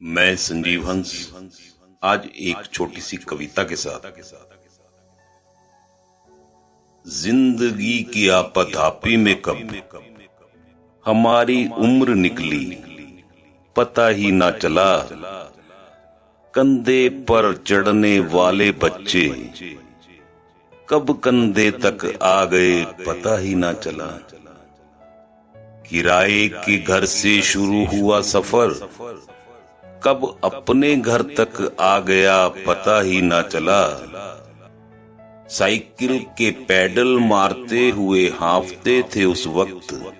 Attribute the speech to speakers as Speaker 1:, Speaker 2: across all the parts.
Speaker 1: मैं संजीव हंस, आज एक छोटी सी कविता के साथ। ज़िंदगी की आपधापी में कब? हमारी उम्र निकली, पता ही ना चला। कंधे पर चढ़ने वाले बच्चे, कब कंधे तक आ गए पता ही ना चला। किराए के घर से शुरू हुआ सफ़र कब अपने घर तक आ गया पता ही ना चला। साइकिल के पैडल मारते हुए हाफते थे उस वक्त।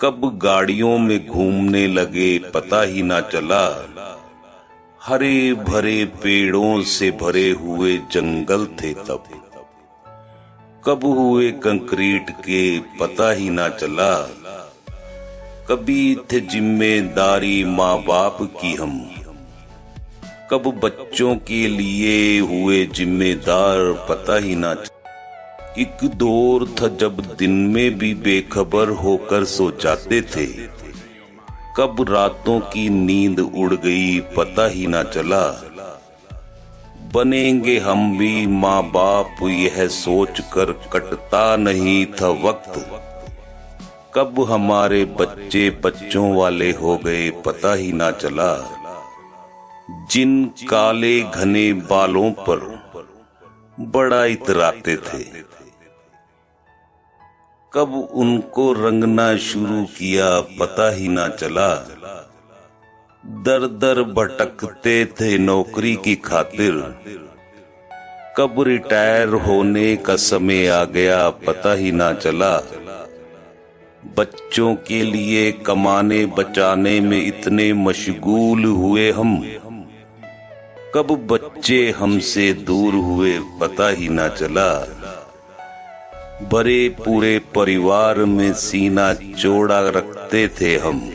Speaker 1: कब गाड़ियों में घूमने लगे पता ही ना चला। हरे भरे पेड़ों से भरे हुए जंगल थे तब। कब हुए कंक्रीट के पता ही ना चला। कभी थे ज़िम्मेदारी माँ बाप की हम। कब बच्चों के लिए हुए जिम्मेदार पता ही ना एक दौर था जब दिन में भी बेखबर होकर सो जाते थे। कब रातों की नींद उड़ गई पता ही ना चला। बनेंगे हम भी माँ बाप यह सोच कर कटता नहीं था वक्त। कब हमारे बच्चे बच्चों वाले हो गए पता ही ना चला। जिन काले घने बालों पर बड़ा इतराते थे। कब उनको रंगना शुरू किया पता ही ना चला। दर दर भटकते थे नौकरी की खातिर। कब रिटायर होने का समय आ गया पता ही ना चला। बच्चों के लिए कमाने बचाने में इतने मशगूल हुए हम। कब बच्चे हमसे दूर हुए पता ही ना चला। बड़े पूरे परिवार में सीना चौड़ा रखते थे हम।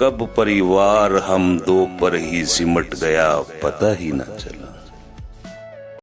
Speaker 1: कब परिवार हम दो पर ही सिमट गया पता ही ना चला।